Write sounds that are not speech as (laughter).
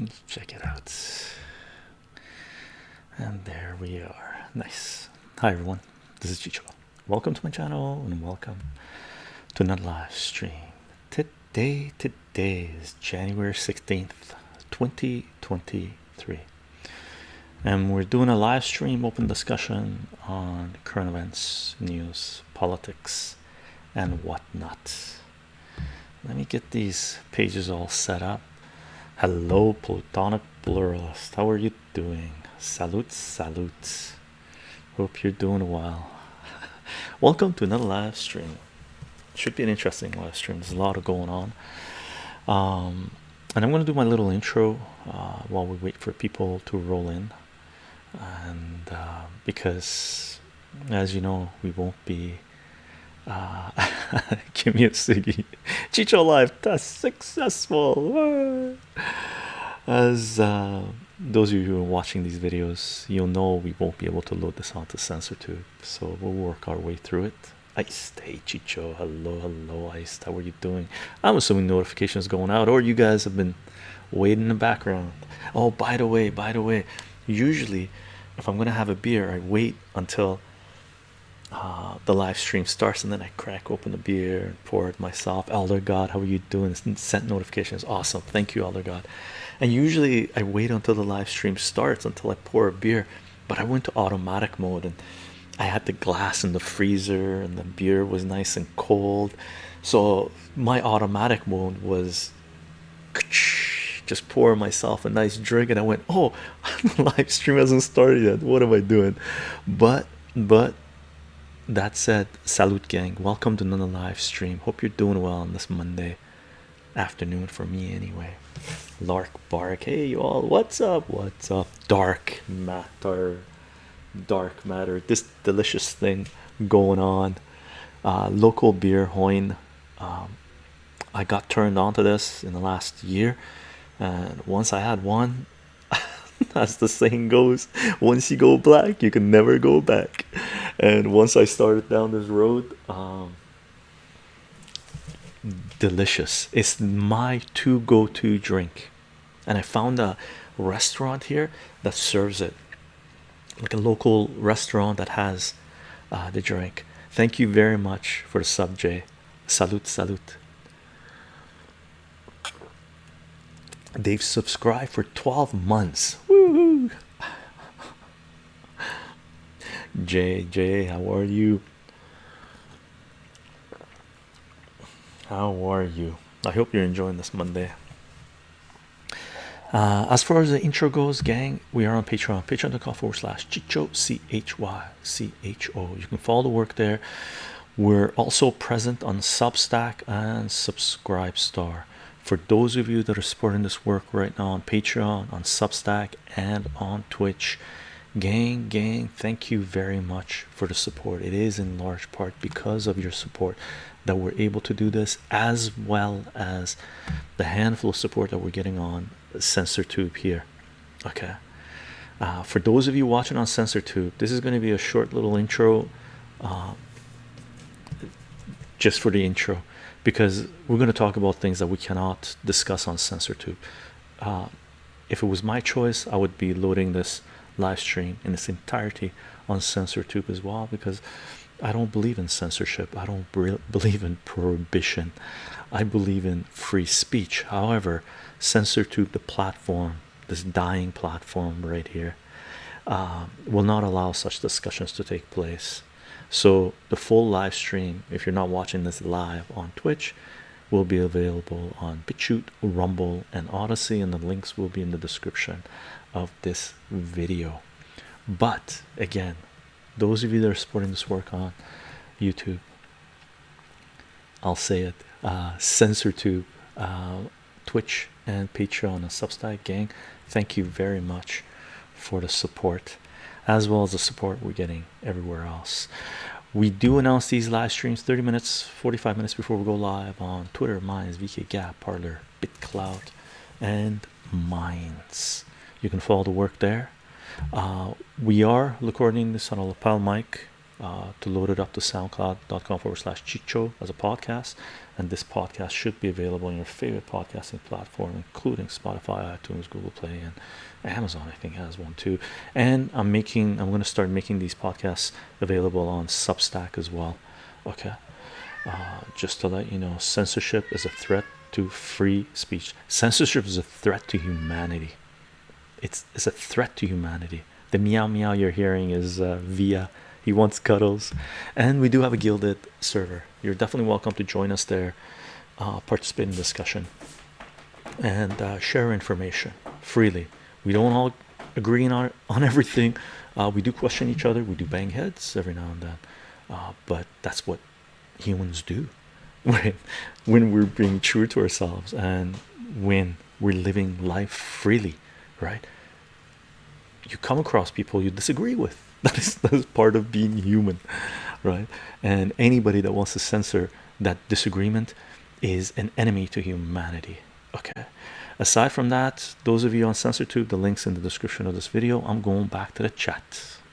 Let's check it out. And there we are. Nice. Hi everyone. This is Chycho. Welcome to my channel and welcome to another live stream. Today, today is January 16th, 2023. And we're doing a live stream open discussion on current events, news, politics, and whatnot. Let me get these pages all set up. Hello, Plutonic Pluralist. How are you doing? Salute, salute. Hope you're doing well. (laughs) Welcome to another live stream. Should be an interesting live stream. There's a lot of going on. Um, and I'm going to do my little intro uh, while we wait for people to roll in. And uh, because, as you know, we won't be uh (laughs) (laughs) give me a Siggy Chycho live that's successful. As uh, those of you who are watching these videos you'll know we won't be able to load this onto sensor tube so we'll work our way through it. Ice, hey Chycho, hello, hello, Ice, how are you doing? I'm assuming notifications going out, or you guys have been waiting in the background. Oh, by the way, by the way, usually if I'm gonna have a beer, I wait until uh, the live stream starts and then I crack open the beer and pour it myself. Elder God, how are you doing? Sent notifications, awesome. Thank you, Elder God. And usually I wait until the live stream starts until I pour a beer, but I went to automatic mode and I had the glass in the freezer and the beer was nice and cold. So my automatic mode was (laughs) just pour myself a nice drink and I went, oh, (laughs) the live stream hasn't started yet. What am I doing? But but that said salute gang. Welcome to another live stream. Hope you're doing well on this monday afternoon for me anyway. Lark bark. Hey you all. What's up? What's up? Dark matter. Dark matter. This delicious thing going on. Uh, local beer hoin um, i got turned on to this in the last year and once i had one (laughs) as the saying goes once you go black you can never go back and once i started down this road um, delicious. It's my to go to drink. And i found a restaurant here that serves it. Like a local restaurant that has uh, the drink. Thank you very much for the sub j salute salute. They've subscribed for 12 months Woohoo! JJ, how are you? How are you? I hope you're enjoying this Monday. Uh, as far as the intro goes, gang, we are on Patreon, patreon.com forward slash Chycho C H Y C H O. You can follow the work there. We're also present on Substack and Subscribestar. For those of you that are supporting this work right now on Patreon, on Substack, and on Twitch, gang, gang, thank you very much for the support. It is in large part because of your support that we're able to do this, as well as the handful of support that we're getting on Sensor Tube here. Okay. Uh, for those of you watching on Sensor Tube, this is going to be a short little intro. Uh, just for the intro because we're going to talk about things that we cannot discuss on sensor tube uh, if it was my choice i would be loading this live stream in its entirety on sensor tube as well because i don't believe in censorship. I don't believe in prohibition. I believe in free speech. However sensor tube the platform this dying platform right here uh, will not allow such discussions to take place. So the full live stream if you're not watching this live on twitch will be available on BitChute, Rumble, and Odysee, and the links will be in the description of this video. But again, those of you that are supporting this work on YouTube, I'll say it, uh, CensorTube, uh, Twitch, and Patreon and Substack gang, thank you very much for the support as well as the support we're getting everywhere else we do announce these live streams 30 minutes 45 minutes before we go live on twitter minds vk gab parler bitcloud and minds. You can follow the work there. Uh, we are recording this on a lapel mic uh, to load it up to soundcloud.com forward slash chycho as a podcast. And this podcast should be available on your favorite podcasting platform including spotify itunes google play and amazon i think has one too. And i'm making i'm going to start making these podcasts available on substack as well okay? Uh, just to let you know censorship is a threat to free speech. Censorship is a threat to humanity. It's it's a threat to humanity. The meow meow you're hearing is uh, via he wants cuddles. And we do have a Guilded server. You're definitely welcome to join us there uh, participate in discussion. And uh, share information freely. We don't all agree on on (laughs) everything. Uh, we do question each other. We do bang heads every now and then. Uh, but that's what humans do (laughs) when when we're being true to ourselves and when we're living life freely right? You come across people you disagree with (laughs) that is that is part of being human right? And anybody that wants to censor that disagreement is an enemy to humanity okay? Aside from that those of you on censortube the links in the description of this video i'm going back to the chat